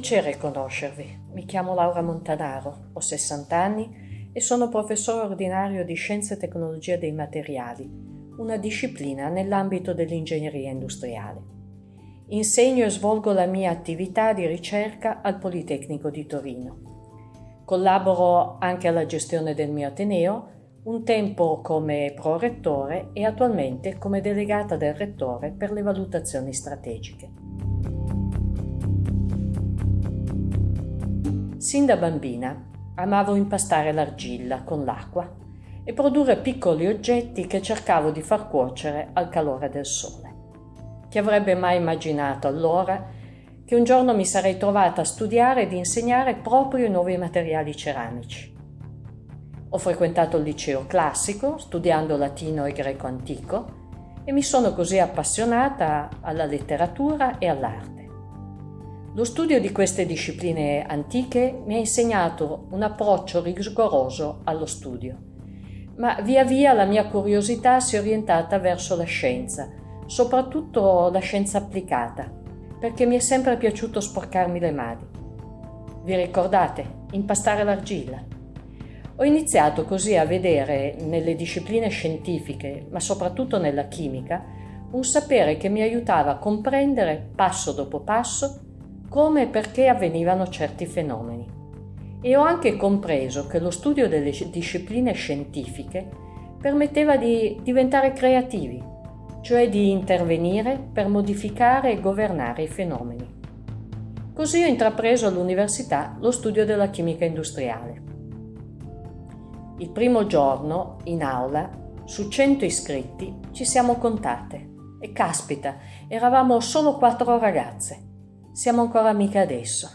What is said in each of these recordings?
piacere conoscervi. Mi chiamo Laura Montanaro, ho 60 anni e sono professore ordinario di Scienze e Tecnologia dei Materiali, una disciplina nell'ambito dell'ingegneria industriale. Insegno e svolgo la mia attività di ricerca al Politecnico di Torino. Collaboro anche alla gestione del mio Ateneo, un tempo come prorettore e attualmente come delegata del rettore per le valutazioni strategiche. Sin da bambina amavo impastare l'argilla con l'acqua e produrre piccoli oggetti che cercavo di far cuocere al calore del sole. Chi avrebbe mai immaginato allora che un giorno mi sarei trovata a studiare ed insegnare proprio i nuovi materiali ceramici? Ho frequentato il liceo classico, studiando latino e greco antico, e mi sono così appassionata alla letteratura e all'arte. Lo studio di queste discipline antiche mi ha insegnato un approccio rigoroso allo studio, ma via via la mia curiosità si è orientata verso la scienza, soprattutto la scienza applicata, perché mi è sempre piaciuto sporcarmi le mani. Vi ricordate? Impastare l'argilla. Ho iniziato così a vedere nelle discipline scientifiche, ma soprattutto nella chimica, un sapere che mi aiutava a comprendere passo dopo passo come e perché avvenivano certi fenomeni. E ho anche compreso che lo studio delle discipline scientifiche permetteva di diventare creativi, cioè di intervenire per modificare e governare i fenomeni. Così ho intrapreso all'università lo studio della chimica industriale. Il primo giorno, in aula, su 100 iscritti, ci siamo contate e caspita, eravamo solo quattro ragazze siamo ancora amiche adesso.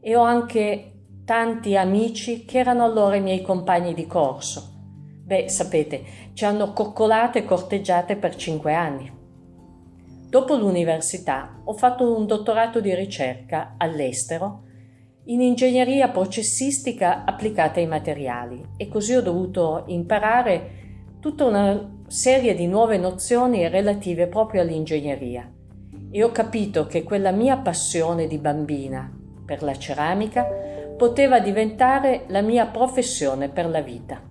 E ho anche tanti amici che erano allora i miei compagni di corso. Beh, sapete, ci hanno coccolate e corteggiate per cinque anni. Dopo l'università ho fatto un dottorato di ricerca all'estero in ingegneria processistica applicata ai materiali e così ho dovuto imparare tutta una serie di nuove nozioni relative proprio all'ingegneria e ho capito che quella mia passione di bambina per la ceramica poteva diventare la mia professione per la vita.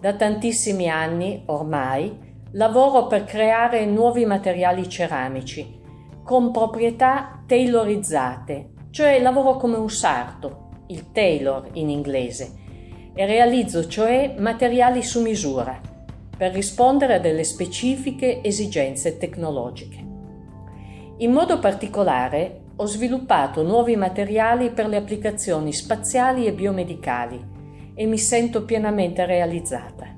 Da tantissimi anni, ormai, lavoro per creare nuovi materiali ceramici con proprietà tailorizzate, cioè lavoro come un sarto, il tailor in inglese, e realizzo cioè materiali su misura per rispondere a delle specifiche esigenze tecnologiche. In modo particolare ho sviluppato nuovi materiali per le applicazioni spaziali e biomedicali e mi sento pienamente realizzata.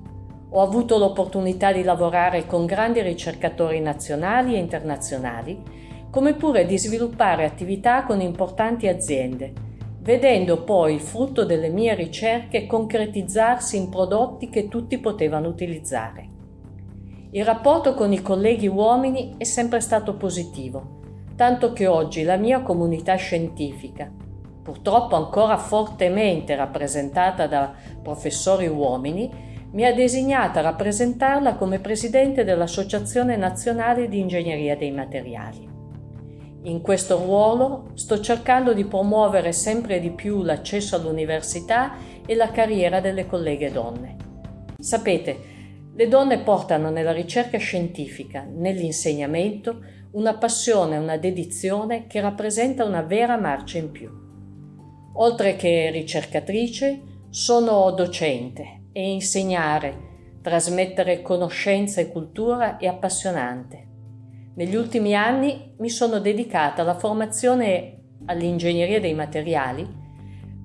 Ho avuto l'opportunità di lavorare con grandi ricercatori nazionali e internazionali, come pure di sviluppare attività con importanti aziende, vedendo poi il frutto delle mie ricerche concretizzarsi in prodotti che tutti potevano utilizzare. Il rapporto con i colleghi uomini è sempre stato positivo, tanto che oggi la mia comunità scientifica, purtroppo ancora fortemente rappresentata da professori uomini, mi ha designata a rappresentarla come presidente dell'Associazione Nazionale di Ingegneria dei Materiali. In questo ruolo sto cercando di promuovere sempre di più l'accesso all'università e la carriera delle colleghe donne. Sapete, le donne portano nella ricerca scientifica, nell'insegnamento, una passione una dedizione che rappresenta una vera marcia in più. Oltre che ricercatrice, sono docente e insegnare, trasmettere conoscenza e cultura è appassionante. Negli ultimi anni mi sono dedicata alla formazione all'ingegneria dei materiali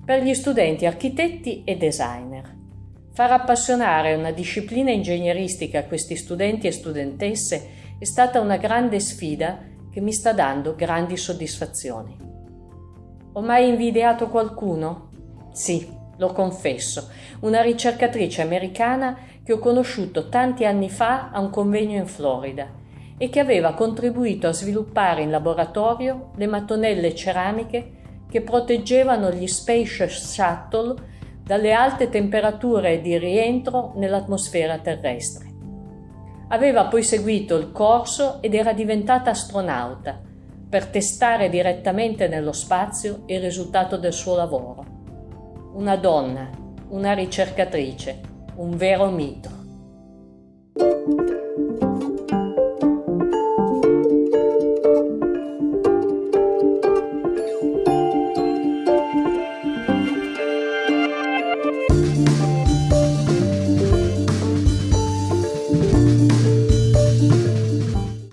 per gli studenti architetti e designer. Far appassionare una disciplina ingegneristica a questi studenti e studentesse è stata una grande sfida che mi sta dando grandi soddisfazioni. Ho mai invidiato qualcuno? Sì, lo confesso, una ricercatrice americana che ho conosciuto tanti anni fa a un convegno in Florida e che aveva contribuito a sviluppare in laboratorio le mattonelle ceramiche che proteggevano gli Space Shuttle dalle alte temperature di rientro nell'atmosfera terrestre. Aveva poi seguito il corso ed era diventata astronauta, per testare direttamente nello spazio il risultato del suo lavoro. Una donna, una ricercatrice, un vero mito.